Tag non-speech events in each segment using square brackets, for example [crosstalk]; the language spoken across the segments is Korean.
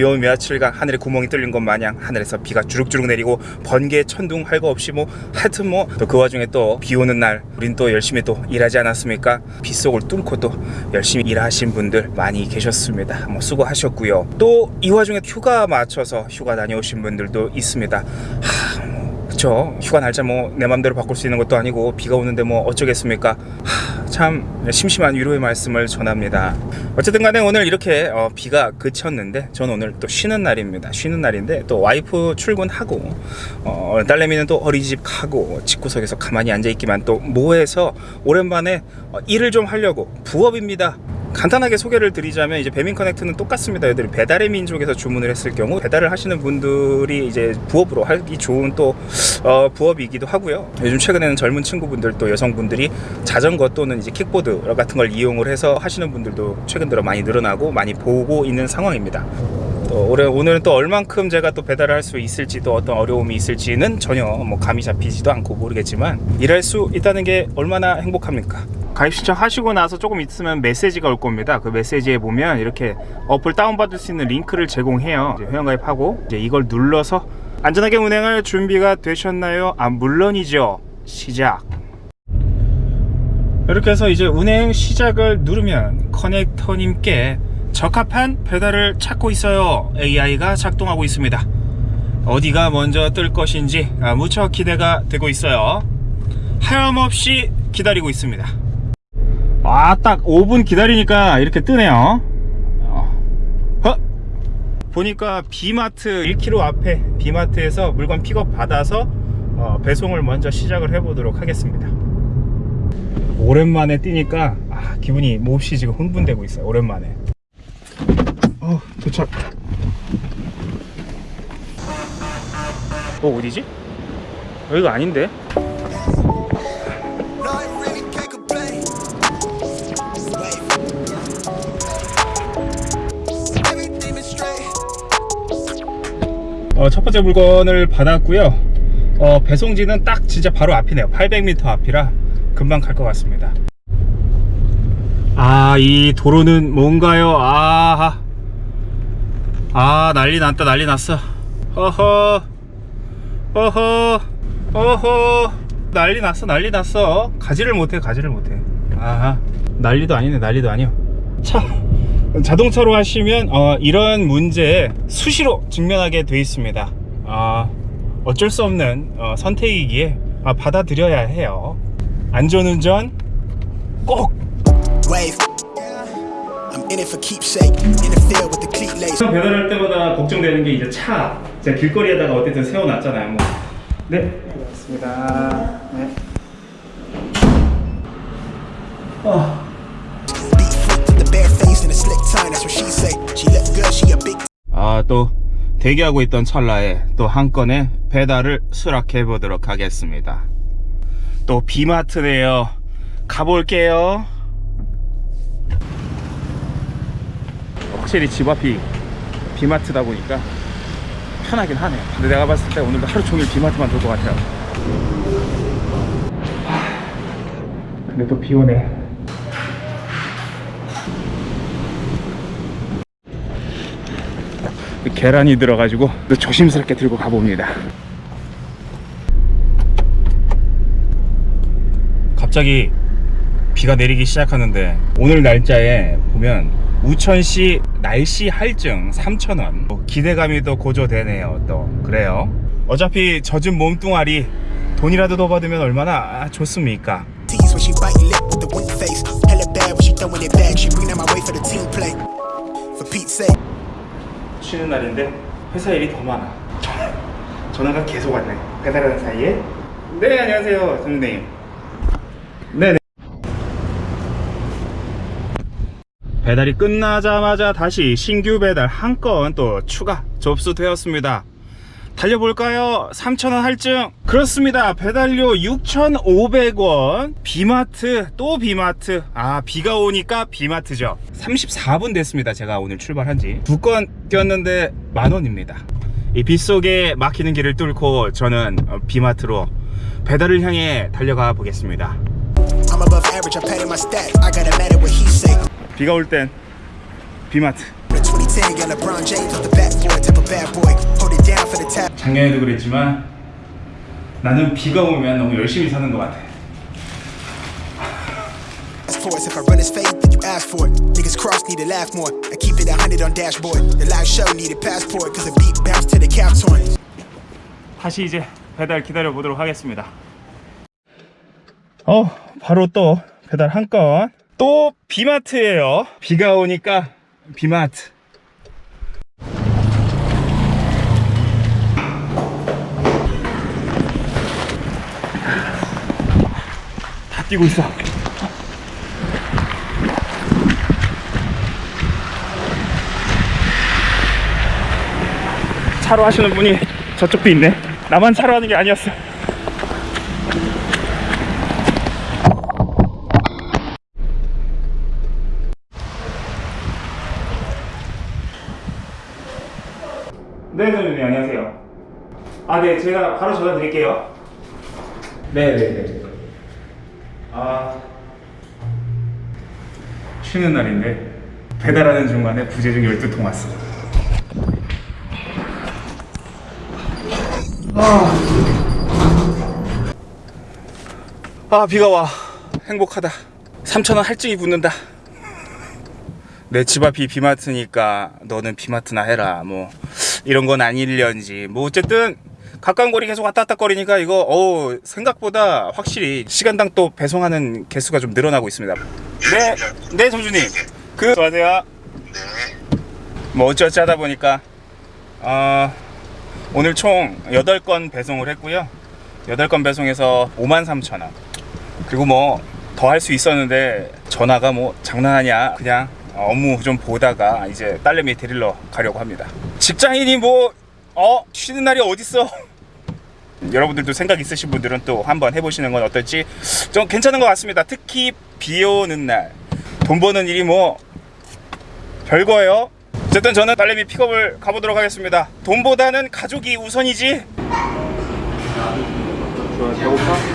요 며칠간 하늘에 구멍이 뚫린 것 마냥 하늘에서 비가 주룩주룩 내리고 번개 천둥 할 거 없이 뭐 하여튼 뭐또그 와중에 또 비 오는 날 우린 또 열심히 또 일하지 않았습니까? 빗속을 뚫고 또 열심히 일하신 분들 많이 계셨습니다. 뭐 수고하셨고요. 또 이 와중에 휴가 맞춰서 휴가 다녀오신 분들도 있습니다. 하, 뭐 그쵸? 휴가 날짜 뭐 내 맘대로 바꿀 수 있는 것도 아니고 비가 오는데 뭐 어쩌겠습니까? 하, 참 심심한 위로의 말씀을 전합니다. 어쨌든 간에 오늘 이렇게 어, 비가 그쳤는데 저는 오늘 또 쉬는 날입니다. 쉬는 날인데 또 와이프 출근하고 어, 딸내미는 또 어린이집 가고 집구석에서 가만히 앉아있기만 또 뭐해서 오랜만에 어, 일을 좀 하려고 부업입니다 간단하게 소개를 드리자면 이제 배민 커넥트는 똑같습니다. 얘들이 배달의 민족에서 주문을 했을 경우 배달을 하시는 분들이 이제 부업으로 하기 좋은 또 어, 부업이기도 하고요. 요즘 최근에는 젊은 친구분들 또 여성분들이 자전거 또는 이제 킥보드 같은 걸 이용을 해서 하시는 분들도 최근 들어 많이 늘어나고 많이 보고 있는 상황입니다. 또 올해 오늘은 또 얼만큼 제가 또 배달을 할 수 있을지 또 어떤 어려움이 있을지는 전혀 뭐 감이 잡히지도 않고 모르겠지만 일할 수 있다는 게 얼마나 행복합니까? 가입 신청 하시고 나서 조금 있으면 메시지가 올 겁니다. 그 메시지에 보면 이렇게 어플 다운받을 수 있는 링크를 제공해요. 이제 회원가입하고 이제 이걸 눌러서 안전하게 운행할 준비가 되셨나요? 아 물론이죠. 시작. 이렇게 해서 이제 운행 시작을 누르면 커넥터님께 적합한 배달을 찾고 있어요. AI가 작동하고 있습니다. 어디가 먼저 뜰 것인지 아, 무척 기대가 되고 있어요. 하염없이 기다리고 있습니다. 아, 딱 5분 기다리니까 이렇게 뜨네요. 어. 어? 보니까 비마트 1km 앞에 비마트에서 물건 픽업 받아서 어, 배송을 먼저 시작을 해보도록 하겠습니다. 오랜만에 뛰니까 아, 기분이 몹시 지금 흥분되고 있어요. 오랜만에. 어, 도착. 어, 어디지? 여기가 아닌데? Is straight. 어, 첫 번째 물건을 받았고요. 어, 배송지는 딱 진짜 바로 앞이네요. 800m 앞이라 금방 갈 것 같습니다. 아, 이 도로는 뭔가요? 아, 아, 난리 났다, 난리 났어. 허허, 허허, 허허, 난리 났어, 난리 났어. 가지를 못해, 가지를 못해. 아, 난리도 아니네, 난리도 아니요. 차, 자동차로 하시면 어, 이런 문제에 수시로 직면하게 돼 있습니다. 아, 어쩔 수 없는 어, 선택이기에 아, 받아들여야 해요. 안전운전 꼭! Wave. I'm in it for keepsake. In the field with the cleat lace. 배달할 때마다 걱정되는 게 이제 차. 제가 길거리에다가 어쨌든 세워놨잖아요. 뭐. 네, 고맙습니다. 네. 어. A a 아, 또 대기하고 있던 찰나에 또 한 건의 배달을 수락해 보도록 하겠습니다. 또 비마트네요. 가볼게요. 확실히 집 앞이 비마트다 보니까 편하긴 하네요. 근데 내가 봤을 때 오늘도 하루 종일 비마트만 돌 것 같아요. 하, 근데 또 비 오네. 계란이 들어가지고 또 조심스럽게 들고 가봅니다. 갑자기 비가 내리기 시작하는데 오늘 날짜에 보면 우천시 날씨 할증 3,000원 뭐 기대감이 또 고조되네요 또 그래요 어차피 젖은 몸뚱아리 돈이라도 더 받으면 얼마나 좋습니까. 쉬는 날인데 회사 일이 더 많아 전화가 계속 왔네 배달하는 사이에 네 안녕하세요 선생님 네네 배달이 끝나자마자 다시 신규 배달 한 건 또 추가 접수되었습니다. 달려볼까요? 3,000원 할증. 그렇습니다. 배달료 6,500원. 비마트 또 비마트. 아 비가 오니까 비마트죠. 34분 됐습니다. 제가 오늘 출발한 지 두 건 뛰었는데 만원입니다. 이 빗속에 막히는 길을 뚫고 저는 어, 비마트로 배달을 향해 달려가 보겠습니다 비가 올 땐 비마트 The 20 10, yeah, LeBron James with the backboard, type of bad boy. Hold it down for the tap. 작년에도 그랬지만 나는 비가 오면 너무 열심히 사는 것 같아. If I run his faith, then you ask for it. Niggas cross need to laugh more. I keep it a hundred on dashboard. The live show needed passport, cause the beat bounced to the cap torn. 다시 이제 배달 기다려 보도록 하겠습니다. 어, 바로 또 배달 한 건. 또 비마트예요. 비가 오니까 비마트. 다 뛰고 있어. 차로 하시는 분이 저쪽도 있네. 나만 차로 하는 게 아니었어. 네, 선생님 안녕하세요. 아, 네, 제가 바로 전화 드릴게요. 네, 네, 네. 아, 쉬는 날인데 배달하는 중간에 부재중 12통 왔어. 아 비가 와 행복하다 3천원 할증이 붙는다 내 집 앞이 비마트니까 너는 비마트나 해라 뭐 이런 건 아닐련지. 뭐 어쨌든 가까운 거리 계속 왔다 갔다 거리니까 이거 어우 생각보다 확실히 시간당 또 배송하는 개수가 좀 늘어나고 있습니다. 네, 네 점주님 그 안녕하세요. 뭐 어찌어찌 하다 보니까 어, 오늘 총 8건 배송을 했고요. 8건 배송해서 53,000원. 그리고 뭐 더 할 수 있었는데 전화가 뭐 장난하냐 그냥 업무 좀 보다가 이제 딸내미 데리러 가려고 합니다. 직장인이 뭐 어? 쉬는 날이 어딨어? [laughs] 여러분들도 생각 있으신 분들은 또 한번 해보시는 건 어떨지 좀 괜찮은 것 같습니다. 특히 비 오는 날. 돈 버는 일이 뭐 별거예요. 어쨌든 저는 딸내미 픽업을 가보도록 하겠습니다. 돈보다는 가족이 우선이지. 뭐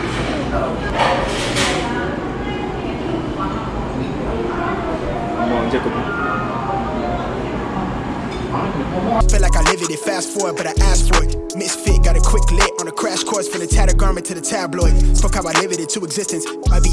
It, fast forward, but I asked for it. Misfit, got a quick lit on a crash course from the tattered garment to the tabloid. Fuck how I live it into existence. Might be